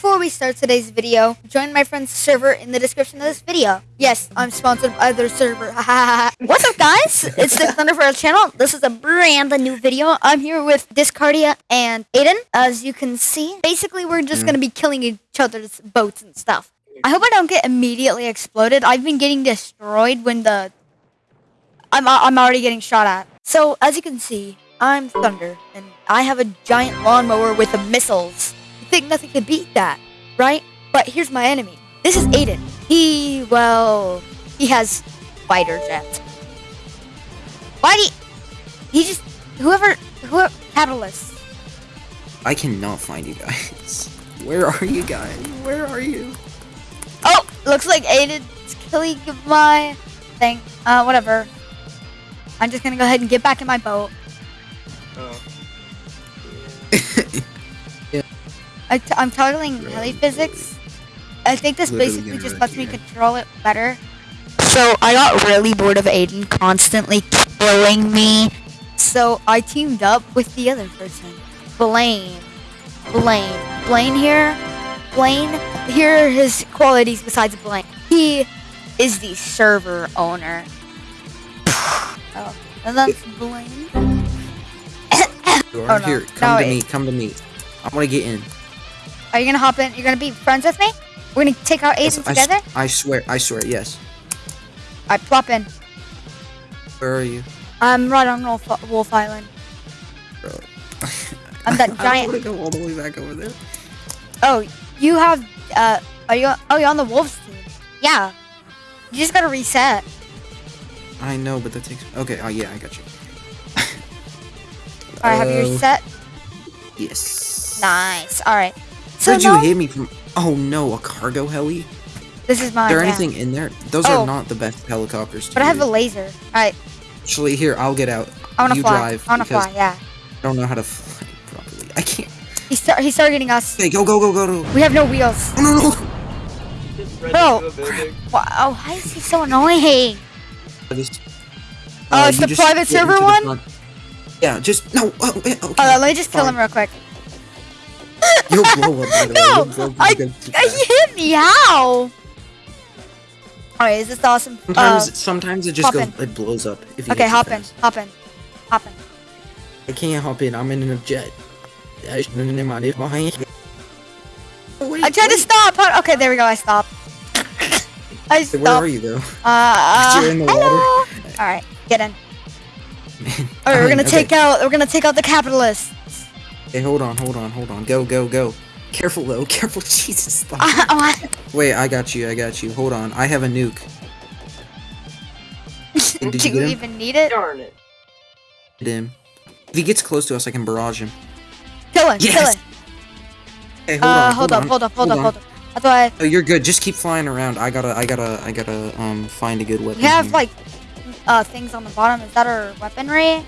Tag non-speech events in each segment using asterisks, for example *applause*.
Before we start today's video, join my friend's server in the description of this video. Yes, I'm sponsored by their server. *laughs* What's up, guys? It's the Thunderfire channel. This is a brand new video. I'm here with Discardia and Aiden. As you can see, basically, we're just mm. gonna be killing each other's boats and stuff. I hope I don't get immediately exploded. I've been getting destroyed when the I'm I'm already getting shot at. So as you can see, I'm Thunder, and I have a giant lawnmower with the missiles. You think nothing could beat that, right? But here's my enemy. This is Aiden. He well, he has fighter jets. Why do you, he just whoever whoever catalyst? I cannot find you guys. *laughs* Where are you guys? Where are you? Oh, looks like Aiden's killing my thing. Uh, whatever. I'm just gonna go ahead and get back in my boat. Oh. I t- I'm toggling heli physics. I think this Literally basically just lets me control it better. So I got really bored of Aiden constantly killing me. So I teamed up with the other person, Blaine. Blaine. Blaine here. Blaine. Here are his qualities besides Blaine. He is the server owner. *sighs* oh, and that's Blaine. *coughs* You Oh, no. here. Come No, to me. Come to me. I want to get in. Are you gonna hop in? You're gonna be friends with me? We're gonna take out Yes, Aiden I, s- together? I swear. I swear. Yes. I plop in. Where are you? I'm right on Wolf, Wolf Island. Bro. *laughs* I'm that *laughs* giant. I to go all the way back over there. Oh, you have. Uh, are you? Oh, you're on the Wolves team. Yeah. You just gotta reset. I know, but that takes. Okay. Oh yeah, I got you. *laughs* All right, have you Uh, reset? Yes. Nice. All right. So Where'd you hit me from? Oh no, a cargo heli. this is Is mine. there yeah. anything in there? Those Oh. are not the best helicopters. But I have a laser. Right. Actually, here I'll get out. I wanna you fly. drive I wanna fly. Yeah. I don't know how to fly properly. I can't. He's targeting us. Okay, go go go go go. We have no wheels. Oh, no no. Just ran Bro. into a building. Wow. Why is he so annoying? Just, Oh, uh, it's the private server into the one? Yeah, just no. Oh, okay. On. Let me just kill him real quick. You'll blow up. By the. No, You'll blow up I, I hit me. How? Alright, is this awesome? Sometimes, Uh, sometimes it just goes. in. It blows up. If you okay, get too hop in, hop in, hop in. I can't hop in. I'm in a jet. I shouldn't have minded my- Wait, I tried to stop. Okay, there we go. I stopped. I Wait, Where are you though? Uh, You're in the hello. All right, get in. *laughs* Man. All right, we're gonna Okay. take out. We're gonna take out the capitalists. Hey, hold on, hold on, hold on. Go, go, go. Careful though. *laughs* Careful. Jesus. stop. *laughs* Uh, oh, Wait, I got you. I got you. Hold on. I have a nuke. *laughs* Do you you even need it? Darn it. Hit him. If he gets close to us, I can barrage him. Kill him. Kill Yes. him. Hey, hold Uh, on. hold up, on, hold up, hold up, on. hold up. That's why Oh, you're good. Just keep flying around. I gotta, I gotta, I gotta, um, find a good weapon. we have here. like uh things on the bottom. Is that our weaponry?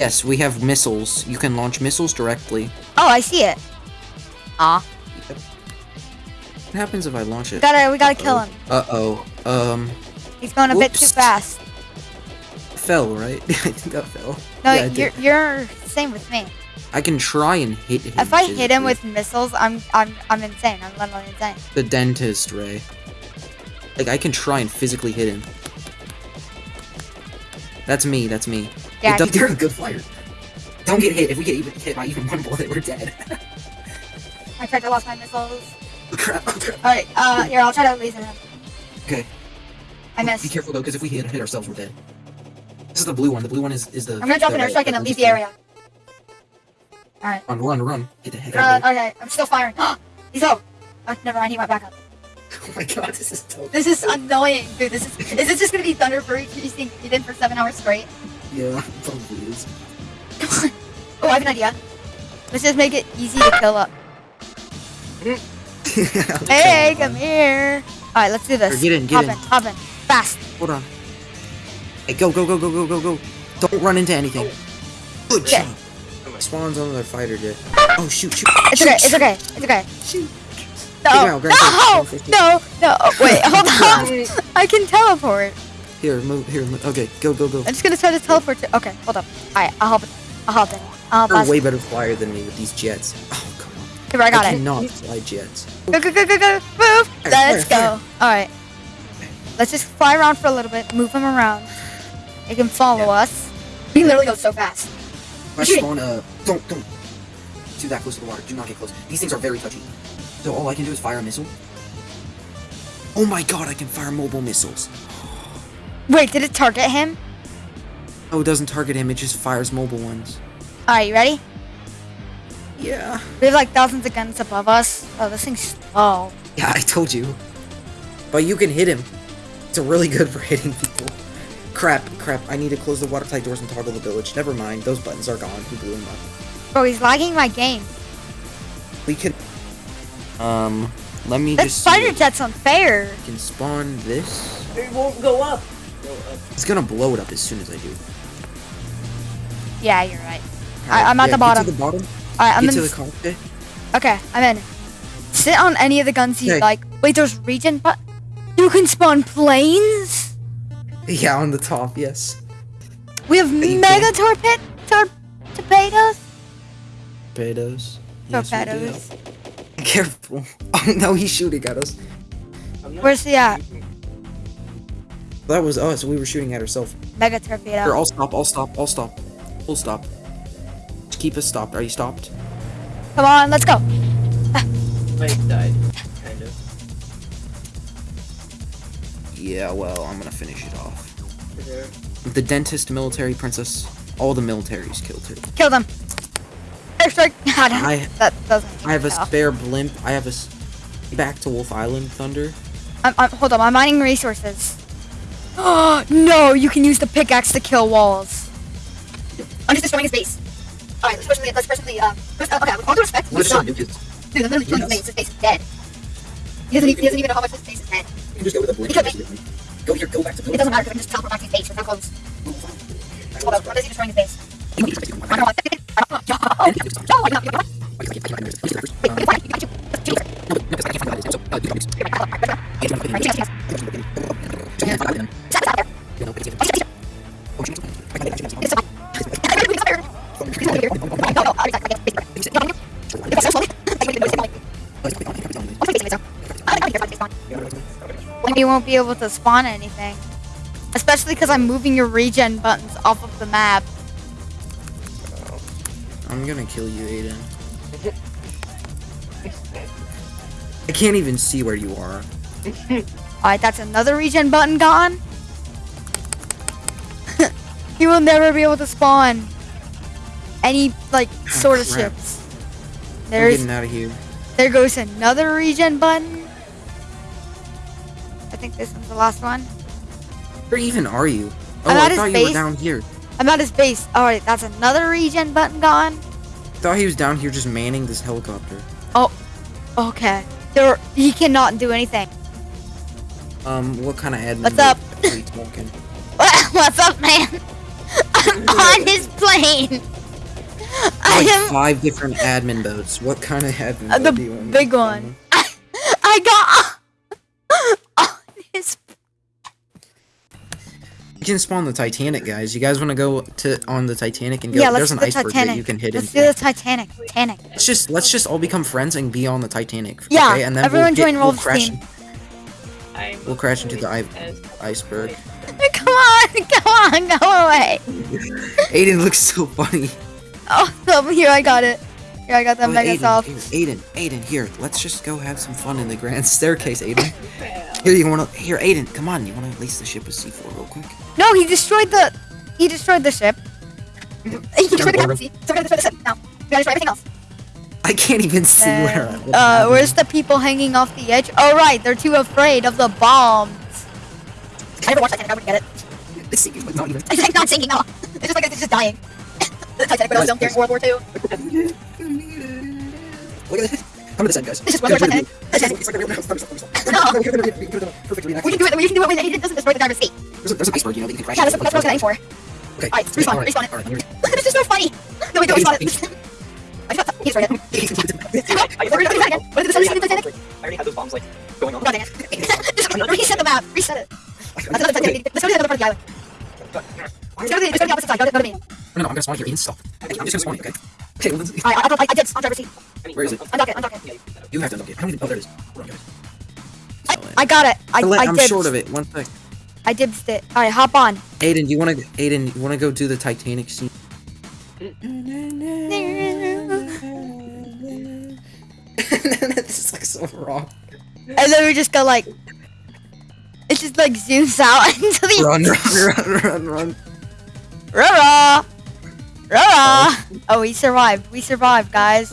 Yes, we have missiles. You can launch missiles directly. Oh, I see it. Aw, What happens if I launch we it? gotta we gotta kill him. Uh oh. Um, He's going a bit too fast. fell right. *laughs* I think that fell. No, Yeah, you're you're same with me. I can try and hit him. If I hit him with missiles, I'm I'm I'm insane. I'm literally insane. the dentist ray. Like I can try and physically hit him. That's me. That's me. Yeah, They're a good fighter. Don't get hit. If we get even hit by even one bullet, we're dead. I tried to lost my missiles. oh, crap. Oh, crap. Alright, uh, here, I'll try to laser him. Okay. I missed. Be careful though, because if we hit hit ourselves, we're dead. This is the blue one. The blue one is is the. I'm gonna jump the in a red- second the and leave the area. Alright, Run, run, run! Hit the head. uh, okay, I'm still firing. *gasps* He's out. Oh, never mind, he went back up. Oh my god, this is dope. This is annoying, dude. This is. Is this just gonna be Thunderfire chasing Eden for seven hours straight? Yeah, *laughs* probably is. *laughs* Oh, I have an idea. Let's just make it easy to kill up. *laughs* Hey, come here. Alright, let's do this. Get in, get hop in. in, hop in. Fast. Hold on. Hey, go, go, go, go, go, go, go! Don't run into anything. Good Okay. job. Spawns on the fighter jet. Oh shoot, shoot! It's shoot, okay, it's okay, it's okay. Shoot. No, no, no, no. Wait, *laughs* hold on. I can teleport. Here, move. Here, move. okay, go, go, go. I'm just gonna try to teleport to. Okay, hold up. Alright, I'll hop. I'll hop in. I'll You're way better flyer than me with these jets. Oh come on. Here, I got it. cannot fly jets. Go, go, go, go, go. Move. Fire, Let's fire, go. All right. Let's just fly around for a little bit. Move him around. They can follow us. He literally goes so fast. I spawn, uh, don't, don't. Too that close to the water. Do not get close. These things are very touchy. So all I can do is fire a missile. Oh my god, I can fire mobile missiles. Wait, did it target him? Oh, it doesn't target him, it just fires mobile ones. All right, you ready? Yeah. We have like thousands of guns above us. Oh, this thing's slow. Yeah, I told you. But you can hit him. It's really good *laughs* for hitting people. Crap, crap, I need to close the watertight doors and toggle the village. Never mind, those buttons are gone. He blew them up. Bro, he's lagging my game. We can... Um, let me This just see fighter if jet's unfair. I can spawn this. It won't go up. Go up. It's gonna blow it up as soon as I do. Yeah, you're right. I- I'm at yeah, the bottom. Get to the bottom. All right, I'm get in. to the cockpit. Okay, I'm in. Sit on any of the guns you Okay. like. Wait, there's region, but you can spawn planes. Yeah, on the top, yes. We have you mega torped tor- torpedoes. Torpedoes. Yes, we do. Torpedoes. Careful. *laughs* Oh no, he's shooting at us. Where's he at? That was us. We were shooting at ourselves. Mega Here. I'll stop. I'll stop. I'll stop. Full stop. Just keep us stopped. Are you stopped? Come on, let's go. Mike died. Kind of. Yeah, well, I'm gonna finish it off. Is The dentist, military princess, all the militaries killed her. Kill them. Airstrike. *laughs* I- that doesn't. I have a count. spare blimp. I have a. s- Back to Wolf Island, Thunder. I'm, I'm, hold on, I'm mining resources. Oh *gasps* no! You can use the pickaxe to kill walls. I'm just destroying his base. All right, let's push the let's push the uh. Push, uh okay, with all due respect, he's not. Dude, I'm literally killing his base. His base is dead. He doesn't, even, he doesn't even know how much his base is dead. You can just go with the blimp. Because Go here. Go back to It doesn't matter I can just teleport back to his base. We're so close. Hold on, what is he destroying his base? I don't want. You won't be able to spawn anything. Especially because I'm moving your regen buttons off of the map. I'm gonna kill you, Aiden. I can't even see where you are. *laughs* Alright, that's another regen button gone. *laughs* you will never be able to spawn any, like, ah, sort of crap. ships. I'm There's, getting out of here. there goes another regen button. I think this one's the last one. Where even are you? Oh, I'm I thought you base. were down here. I'm at his base. Alright, that's another regen button gone. Thought he was down here just manning this helicopter. Oh, okay. There, he cannot do anything. Um, what kind of admin? What's up? *laughs* What's up, man? I'm *laughs* on his plane. I Like am five different admin boats. What kind of admin Uh, the do you want? big one. *laughs* I got You can spawn the Titanic, guys. You guys want to go to on the Titanic and go? Yeah, let's There's an do the iceberg Titanic. that you can hit Let's into. do the Titanic. Titanic. Let's just let's just all become friends and be on the Titanic. Yeah, okay? and then everyone we'll get, join we'll Rolf's crash, team. I'm We'll crash into the i- iceberg. *laughs* Come on, *laughs* come on, go away. Aiden looks so funny. *laughs* Oh, oh, here I got it. Here I got the Oh, mega Aiden, soft. here, Aiden, Aiden, here. Let's just go have some fun in the grand *laughs* staircase, Aiden. Here, you wanna? Here, Aiden, come on. You wanna lace the ship with C4 real quick? No, he destroyed the. He destroyed the ship. he destroyed the captain. So we're gonna destroy the ship now. We gotta destroy everything else. I can't even see where. Uh, what's uh, happening. where's the people hanging off the edge? Oh, right, they're too afraid of the bombs. I never watched Titanic. I wouldn't get it. It's sinking, but not even. *laughs* It's not sinking. No, it's just like it's just dying. The Titanic when I was young during World War II. Look at this. Come to the side, guys. It's just one more Titanic. It's like a real house. No. Perfect We can do it. We can do it when it doesn't destroy the driver's seat. There's, a, there's an iceberg, you know, that you can crash Yeah, that's, that's what I was aiming for. Okay. Alright, respawn, alright, respawn it. I'm gonna- it's just so funny. No, wait, no, respawn it. I just got he's right. I We're gonna do that again. What did the sun already the had Titanic? the bombs, like- I already had those bombs like going on. God dang it. Just reset the map. Reset it. That's another Titanic. Let's go to the other part of the island. Let's go to the, let's go to the opposite side. Go to me. No, no, I'm gonna spawn here. Ian, stop. I'm just gonna spawn you, okay? Okay, well, let's... I, I, I did on driver's seat. Where is it? Undock it, undock it. yeah, you can do that. You have to unlock it. I don't even. Oh, there it is. Hold on, guys. I, I got it. I, I I'm dibs. short of it. One sec. I dibsed it. All right, hop on. Aiden, you wanna? Aiden, you wanna go do the Titanic scene? *laughs* this is like so wrong. And then we just go like, it just like zooms out *laughs* into the Run, run, *laughs* run, run, run. Rara! Oh, we survived. We survived, guys.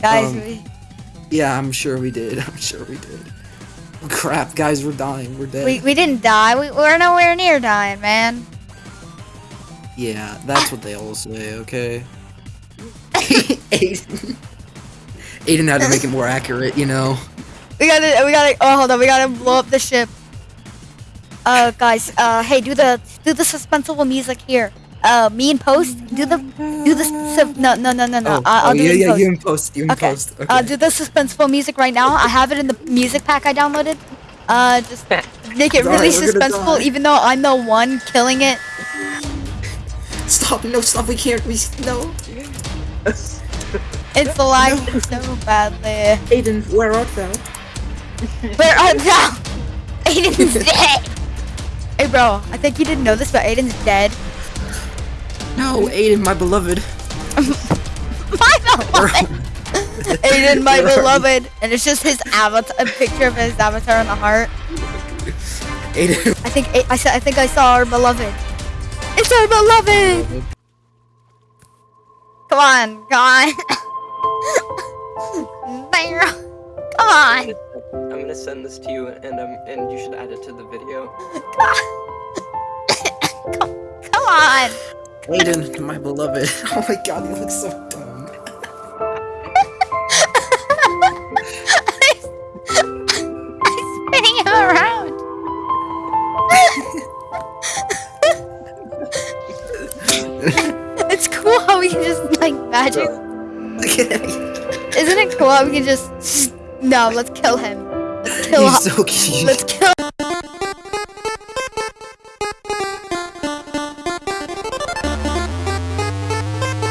Guys, Um, we, Yeah, I'm sure we did. *laughs* I'm sure we did. Oh, crap, guys, we're dying. We're dead. we, we didn't die. We, we're nowhere near dying, man. Yeah, that's what they all say. Okay. Aiden. *laughs* Aiden had to make it more accurate, you know. We gotta, we gotta, oh, hold on. We gotta blow up the ship. Uh, guys, uh, hey, do the, do the suspenseful music here. Uh, me in post, do the, do the, su- no, no, no, no, no. Oh, uh, I'll oh, do yeah, it in yeah, post. you in post. You in Okay. post. Okay. Uh, do the suspenseful music right now. I have it in the music pack I downloaded. Uh, just make it Sorry, really we're suspenseful, even though I'm the one killing it. Stop! No, stop! We can't. We no. *laughs* It's lagging so badly. Aiden, where art thou? *laughs* Where are thou? Aiden's *laughs* dead. Hey, bro. I think you didn't know this, but Aiden's dead. No, Aiden, my beloved. My beloved. *laughs* Aiden, my Where beloved, and it's just his avatar, a picture of his avatar on the heart. Aiden. I think A- I said, I think I saw our beloved. It's our beloved. Come on, come on. *laughs* There. come on. I'm gonna send this to you, and um, and you should add it to the video. *laughs* Come on. Aiden, my beloved. *laughs* Oh my god, you look so dumb. *laughs* I'm spinning him around. *laughs* it's cool how we can just like magic. Look at him. Isn't it cool how we can just? No, let's kill him. Let's kill. He's so cute. Let's kill.